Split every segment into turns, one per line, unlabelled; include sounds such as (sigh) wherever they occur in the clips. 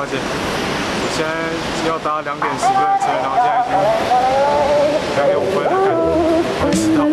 抱歉，我现在要搭两点十分的车，然后现在已经两点五分了，看会迟到。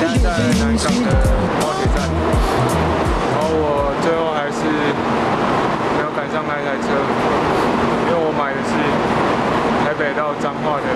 现在在南港的高铁站，然后我最后还是没有赶上那台车，因为我买的是台北到彰化的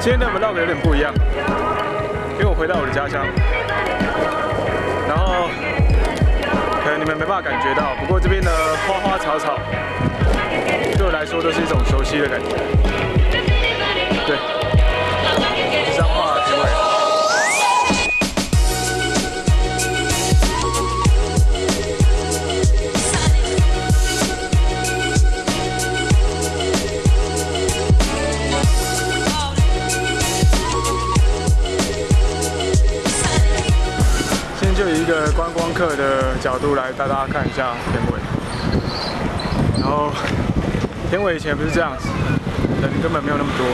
今天的 vlog 有点不一样，因为我回到我的家乡，然后可能你们没办法感觉到，不过这边的花花草草对我来说都是一种熟悉的感觉。对，客的角度来带大家看一下田尾。然后田尾以前不是这样子，人根本没有那么多。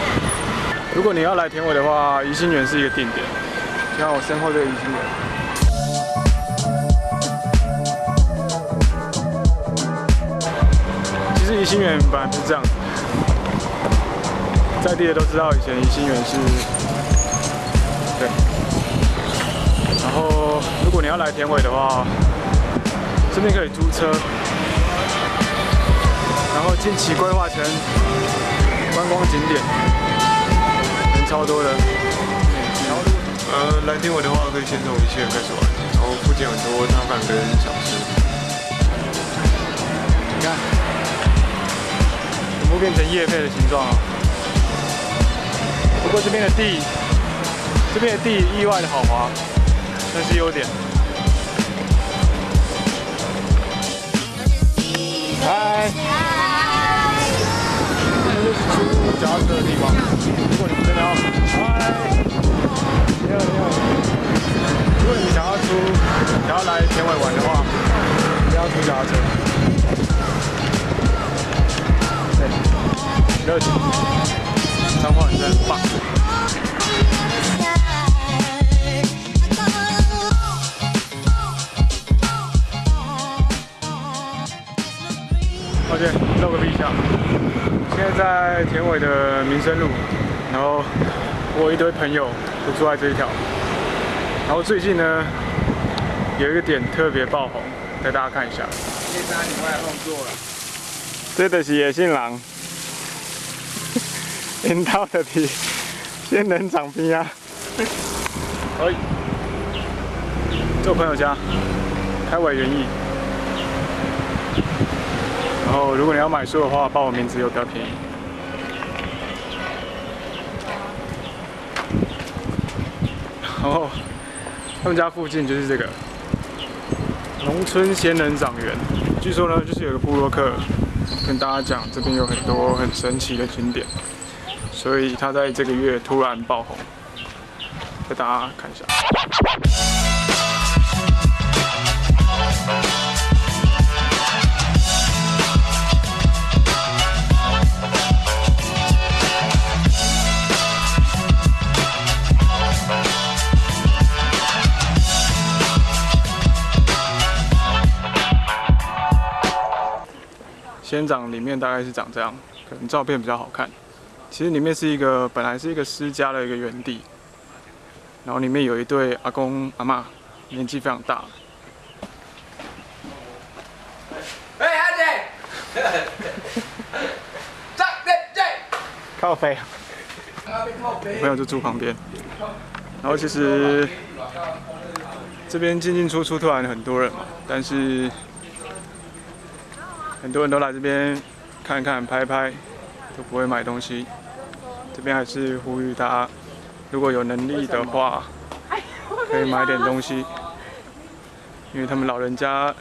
如果你要来田尾的话，宜兴园是一个定点。像我身后这个宜兴园。其实宜兴园本来不是这样子，在地的都知道以前宜兴园是，果你要来田尾的话，这边可以租车，然后近期规划成观光景点，人超多的。
呃，来天尾的话，可以先从一线开始玩，然后附近有很多摊贩跟小吃。
你看，全部变成叶配的形状了。不过这边的地，这边的地意外的好滑，算是优点。嗨，这就是出脚踏车的地方。如果你们真的要，嗨，你好你好。如果你想要出，想要来田尾玩的话，不要出脚踏车。对，热情，在在田尾的民生路，然后我有一堆朋友都住在这一条。然后最近呢，有一个点特别爆红，带大家看一下。
这三你外后座了，
这就是野性狼，引到的皮仙人掌边啊！哎，这我朋友家，开尾园艺。然后如果你要买书的话，报我名字有比较便宜。(laughs) 然后他们家附近就是这个农村仙人掌园，据说呢，就是有个部落客跟大家讲，这边有很多很神奇的景点，所以他在这个月突然爆红，给大家看一下。仙人掌里面大概是长这样，可能照片比较好看。其实里面是一个本来是一个私家的一个园地，然后里面有一对阿公阿妈，年纪非常大。
哎，阿 (laughs) 姐，
靠飞。我朋友就住旁边，然后其实这边进进出出突然很多人嘛，但是很多人都来这边看看拍拍，都不会买东西。这边还是呼吁大家，如果有能力的话，可以买点东西，因为他们老人家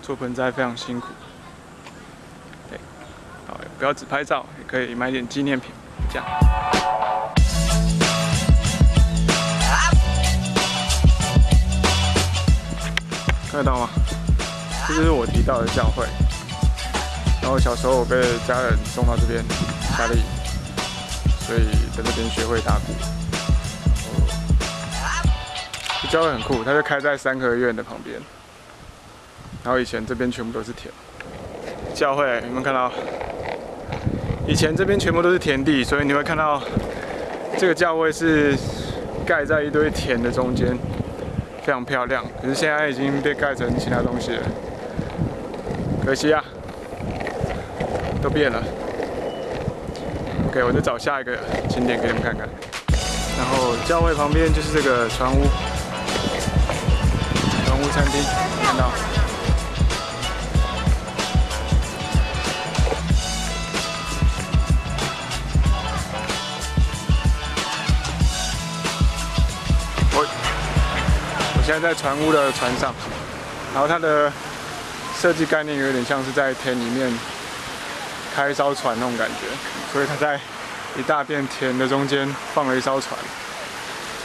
做盆栽非常辛苦。对，好，不要只拍照，也可以买点纪念品，这样。看得到吗？这就是我提到的教会。然后小时候我被家人送到这边夏令营，所以在这边学会打鼓。这教会很酷，它就开在三合院的旁边。然后以前这边全部都是田。教会有没有看到？以前这边全部都是田地，所以你会看到这个教会是盖在一堆田的中间。非常漂亮，可是现在已经被盖成其他东西了，可惜啊，都变了。OK，我就找下一个景点给你们看看。然后教会旁边就是这个船屋，船屋餐厅，看到。我我现在在船屋的船上，然后它的设计概念有点像是在田里面开一艘船那种感觉，所以他在一大片田的中间放了一艘船。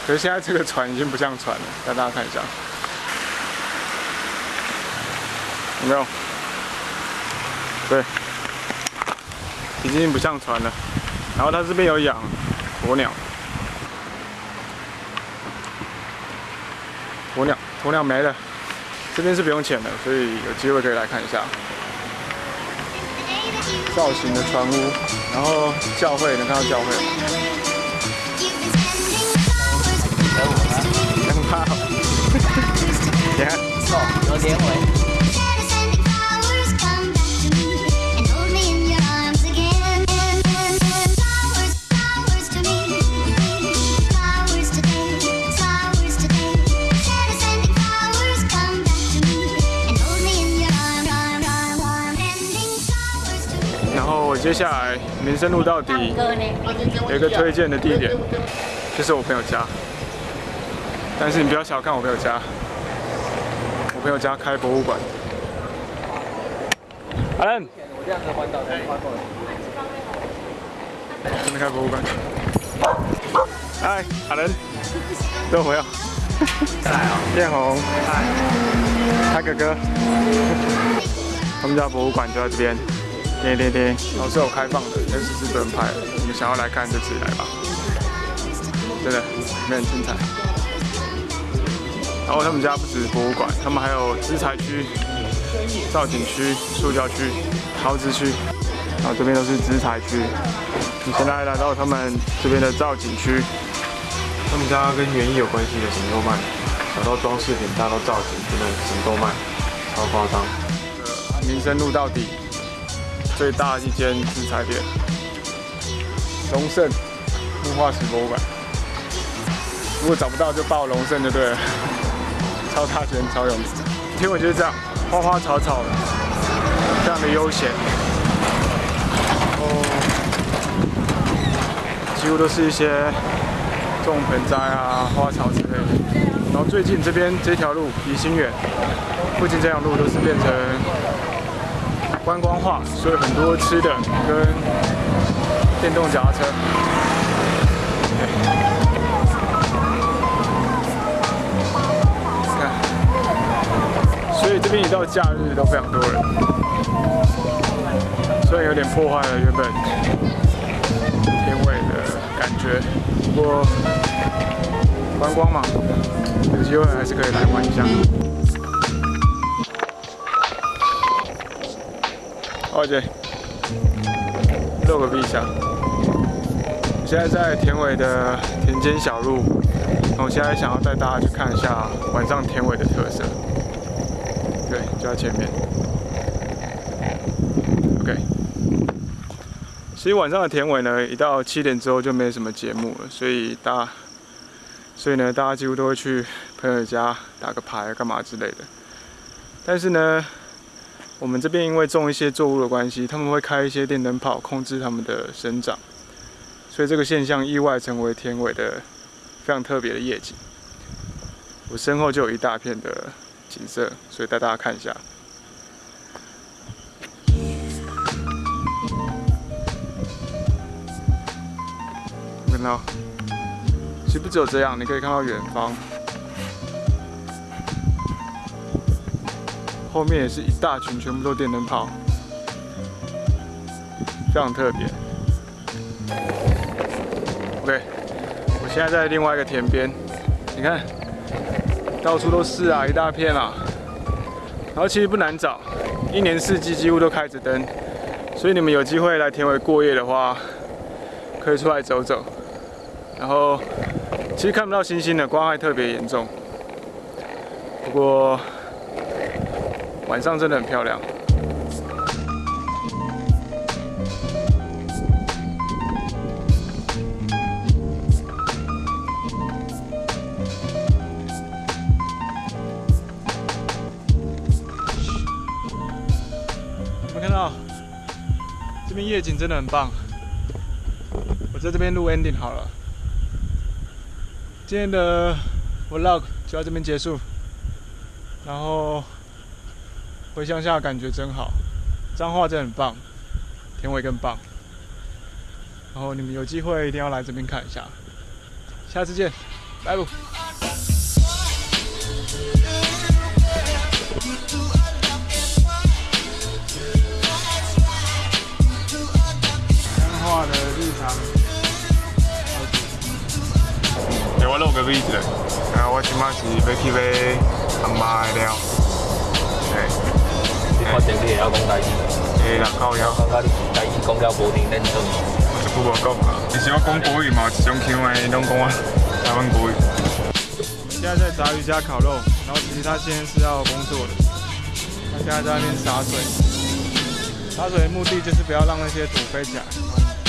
可是现在这个船已经不像船了，带大家看一下，有没有？对，已经不像船了。然后他这边有养鸵鸟。鸵鸟，鸵鸟没了。这边是不用钱的，所以有机会可以来看一下。造型的船屋，然后教会，能看到教会。很怕。(laughs) 你看，接下来民生路到底有一个推荐的地点，就是我朋友家。但是你不要小看我朋友家，我朋友家开博物馆。阿伦，我这样子环岛才环过来。真的开博物馆。嗨，阿伦，都朋友。
来哦，
艳红，嗨，他哥哥。他们家博物馆就在这边。对对对，都是有开放的，但是是不能拍的。你们想要来看就自己来吧，真的，里面很精彩。然后他们家不止博物馆，他们还有资材区、造景区、塑胶区、陶瓷区。然后这边都是资材区。你现在来到他们这边的造景区，
他们家跟园艺有关系的什么都卖，小到装饰品，大到造景，真的什么都卖，超夸张。
民生路到底。最大一间制材店，龙盛木化石博物馆。如果找不到就报龙盛就对了，(laughs) 超大间超有名。天尾就是这样，花花草草的，非常的悠闲。哦，几乎都是一些种盆栽啊、花草之类的。然后最近这边这条路离心远，附近这条路都是变成。观光化，所以很多吃的跟电动脚踏车。看，所以这边一到假日都非常多人，虽然有点破坏了原本天尾的感觉，不过观光嘛，有机会还是可以来玩一下。二姐，露个屁下。现在在田尾的田间小路，我现在想要带大家去看一下晚上田尾的特色。对，就在前面。OK，其实晚上的田尾呢，一到七点之后就没什么节目了，所以大，所以呢，大家几乎都会去朋友家打个牌、干嘛之类的。但是呢，我们这边因为种一些作物的关系，他们会开一些电灯泡控制它们的生长，所以这个现象意外成为田尾的非常特别的夜景。我身后就有一大片的景色，所以带大家看一下。看到，其实不只有这样，你可以看到远方，后面也是一大群，全部都电灯泡，非常特别。OK，我现在在另外一个田边，你看，到处都是啊，一大片啊。然后其实不难找，一年四季几乎都开着灯，所以你们有机会来田尾过夜的话，可以出来走走。然后其实看不到星星的光害特别严重，不过晚上真的很漂亮。有没有看到？这边夜景真的很棒。我在这边录 ending 好了。今天的 vlog 就到这边结束，然后回乡下感觉真好，彰化真很棒，田尾更棒，然后你们有机会一定要来这边看一下，下次见，拜拜。彰化的日常。
欸、我录个 V 子，
啊，我即马是要去买阿妈的料，嘿，
你发现你会晓讲台语，
诶，人靠腰，
感觉你台语讲了无认真做。
我一句无讲啊。其实我讲国语嘛，一种腔的，拢讲我台湾国语。我们现在在杂鱼家烤肉，然后其实他现在是要工作的，他现在在那边洒水。洒水的目的就是不要让那些土飞起来，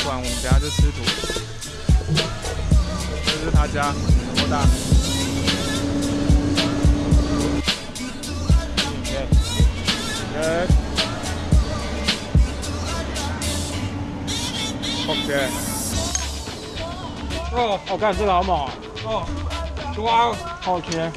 不然我们等下就吃土。这是他家，多大？耶。OK。哦，我看这个好猛哦！哇，OK。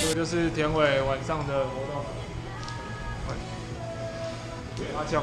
这个就是田伟晚上的活动。阿叫。